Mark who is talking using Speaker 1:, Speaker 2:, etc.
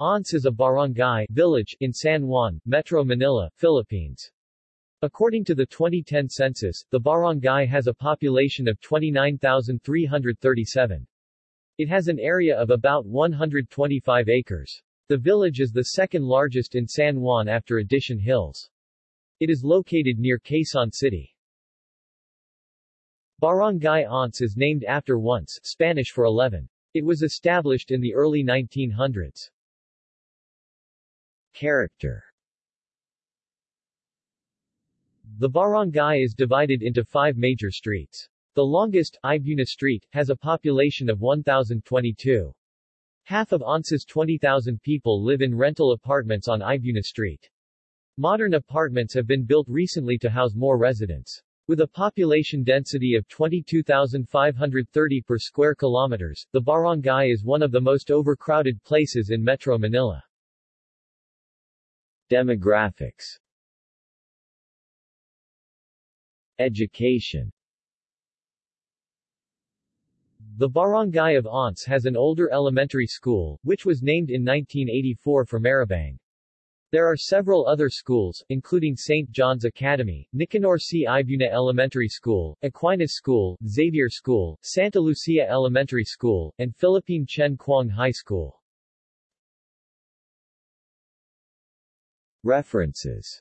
Speaker 1: Once is a barangay village in San Juan, Metro Manila, Philippines. According to the 2010 census, the barangay has a population of 29,337. It has an area of about 125 acres. The village is the second largest in San Juan after Addition Hills. It is located near Quezon City. Barangay Once is named after once, Spanish for 11. It was established in the early 1900s. Character The barangay is divided into five major streets. The longest, Ibuna Street, has a population of 1,022. Half of Once's 20,000 people live in rental apartments on Ibuna Street. Modern apartments have been built recently to house more residents. With a population density of 22,530 per square kilometers, the barangay is one of the most overcrowded places in Metro Manila. Demographics Education The barangay of Once has an older elementary school, which was named in 1984 for Maribang. There are several other schools, including St. John's Academy, Nicanor C. Ibuna Elementary School, Aquinas School, Xavier School, Santa Lucia Elementary School, and Philippine Chen Kuang High School. References